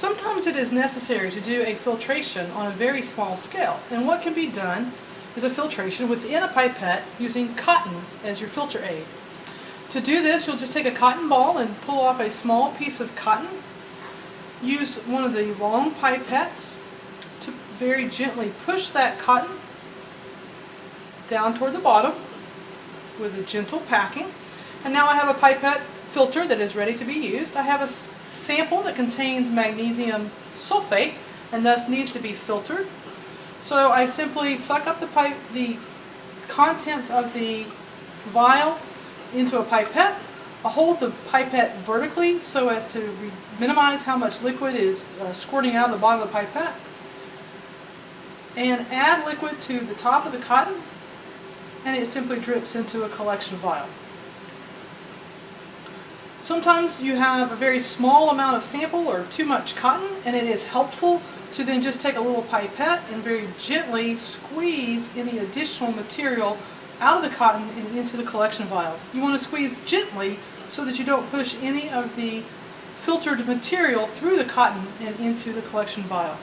Sometimes it is necessary to do a filtration on a very small scale, and what can be done is a filtration within a pipette using cotton as your filter aid. To do this, you'll just take a cotton ball and pull off a small piece of cotton. Use one of the long pipettes to very gently push that cotton down toward the bottom with a gentle packing. And now I have a pipette filter that is ready to be used. I have a sample that contains magnesium sulfate and thus needs to be filtered. So I simply suck up the pipe, the contents of the vial into a pipette. I hold the pipette vertically so as to minimize how much liquid is uh, squirting out of the bottom of the pipette. And add liquid to the top of the cotton and it simply drips into a collection vial. Sometimes you have a very small amount of sample or too much cotton and it is helpful to then just take a little pipette and very gently squeeze any additional material out of the cotton and into the collection vial. You want to squeeze gently so that you don't push any of the filtered material through the cotton and into the collection vial.